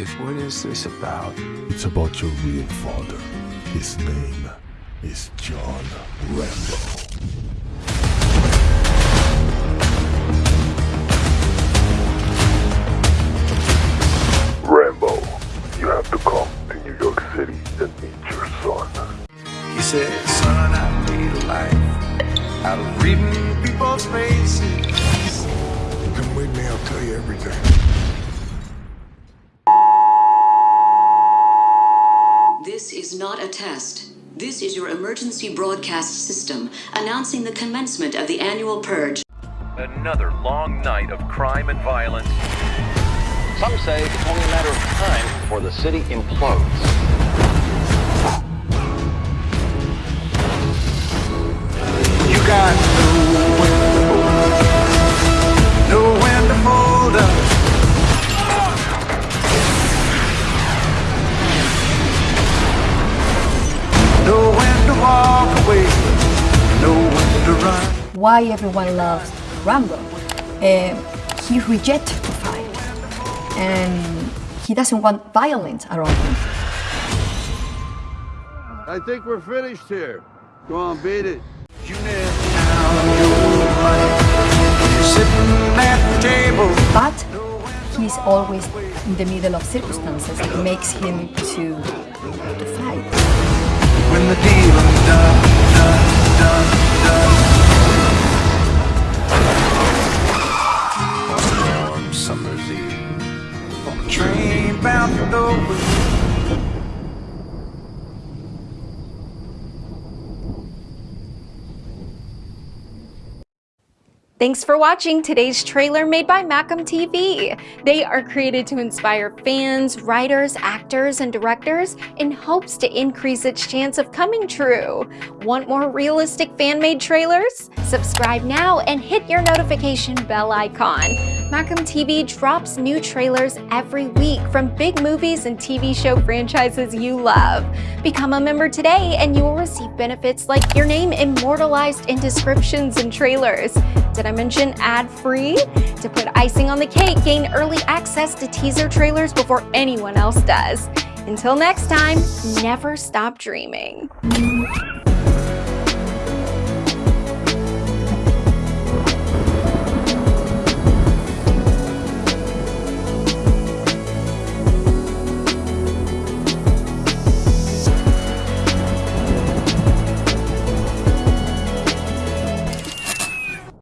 What is this about? It's about your real father. His name is John Rambo. Rambo, you have to come to New York City and meet your son. He said, son, I need a life out of reading people's faces. Come with me, I'll tell you everything. This is not a test. This is your emergency broadcast system announcing the commencement of the annual purge. Another long night of crime and violence. Some say it's only a matter of time before the city implodes. Why everyone loves Rambo. Uh, he rejects to fight, and he doesn't want violence around him. I think we're finished here. Go on, beat it. You never count your money. You're sitting at the table. But he's always in the middle of circumstances that makes him to to fight. Thanks for watching today's trailer made by Macam TV. They are created to inspire fans, writers, actors, and directors in hopes to increase its chance of coming true. Want more realistic fan-made trailers? Subscribe now and hit your notification bell icon. Macam TV drops new trailers every week from big movies and TV show franchises you love. Become a member today and you will receive benefits like your name immortalized in descriptions and trailers. Did I mention ad-free? To put icing on the cake, gain early access to teaser trailers before anyone else does. Until next time, never stop dreaming.